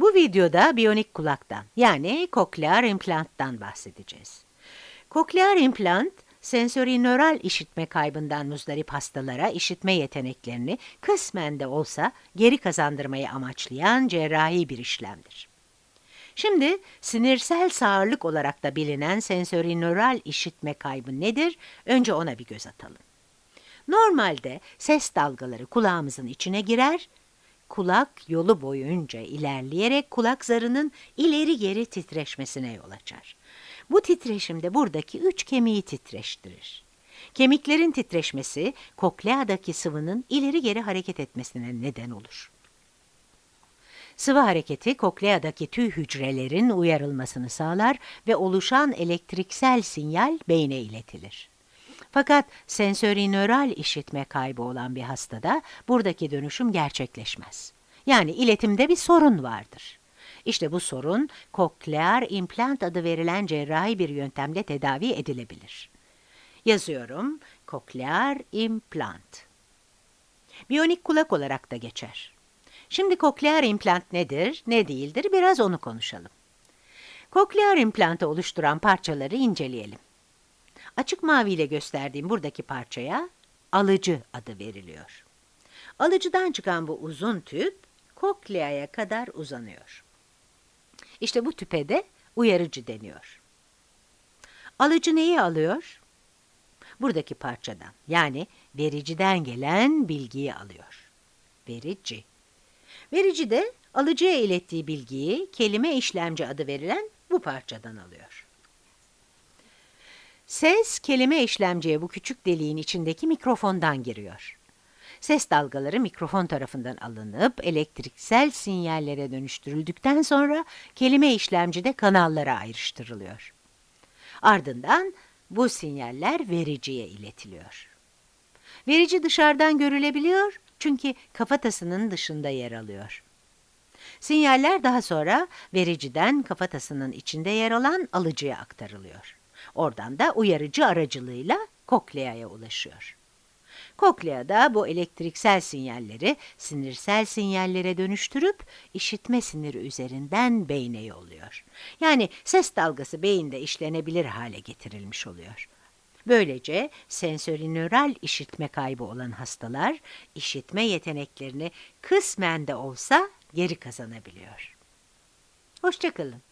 Bu videoda biyonik kulaktan yani koklear implanttan bahsedeceğiz. Koklear implant, sensori nöral işitme kaybından muzdarip hastalara işitme yeteneklerini kısmen de olsa geri kazandırmayı amaçlayan cerrahi bir işlemdir. Şimdi sinirsel sağırlık olarak da bilinen sensori nöral işitme kaybı nedir? Önce ona bir göz atalım. Normalde ses dalgaları kulağımızın içine girer, kulak yolu boyunca ilerleyerek kulak zarının ileri geri titreşmesine yol açar. Bu titreşim de buradaki üç kemiği titreştirir. Kemiklerin titreşmesi kokleadaki sıvının ileri geri hareket etmesine neden olur. Sıvı hareketi kokleadaki tüy hücrelerin uyarılmasını sağlar ve oluşan elektriksel sinyal beyne iletilir. Fakat sensori nöral işitme kaybı olan bir hastada buradaki dönüşüm gerçekleşmez. Yani iletimde bir sorun vardır. İşte bu sorun koklear implant adı verilen cerrahi bir yöntemle tedavi edilebilir. Yazıyorum, koklear implant. Biyonik kulak olarak da geçer. Şimdi koklear implant nedir, ne değildir biraz onu konuşalım. Koklear implantı oluşturan parçaları inceleyelim. Açık mavi ile gösterdiğim buradaki parçaya alıcı adı veriliyor. Alıcıdan çıkan bu uzun tüp kokleaya kadar uzanıyor. İşte bu tüpe de uyarıcı deniyor. Alıcı neyi alıyor? Buradaki parçadan yani vericiden gelen bilgiyi alıyor. Verici. Verici de alıcıya ilettiği bilgiyi kelime işlemci adı verilen bu parçadan alıyor. Ses, kelime işlemciye bu küçük deliğin içindeki mikrofondan giriyor. Ses dalgaları mikrofon tarafından alınıp elektriksel sinyallere dönüştürüldükten sonra kelime işlemcide kanallara ayrıştırılıyor. Ardından bu sinyaller vericiye iletiliyor. Verici dışarıdan görülebiliyor çünkü kafatasının dışında yer alıyor. Sinyaller daha sonra vericiden kafatasının içinde yer alan alıcıya aktarılıyor. Oradan da uyarıcı aracılığıyla kokleaya ulaşıyor. Koklea da bu elektriksel sinyalleri sinirsel sinyallere dönüştürüp işitme siniri üzerinden beyne yolluyor. Yani ses dalgası beyinde işlenebilir hale getirilmiş oluyor. Böylece sensori nöral işitme kaybı olan hastalar işitme yeteneklerini kısmen de olsa geri kazanabiliyor. Hoşçakalın.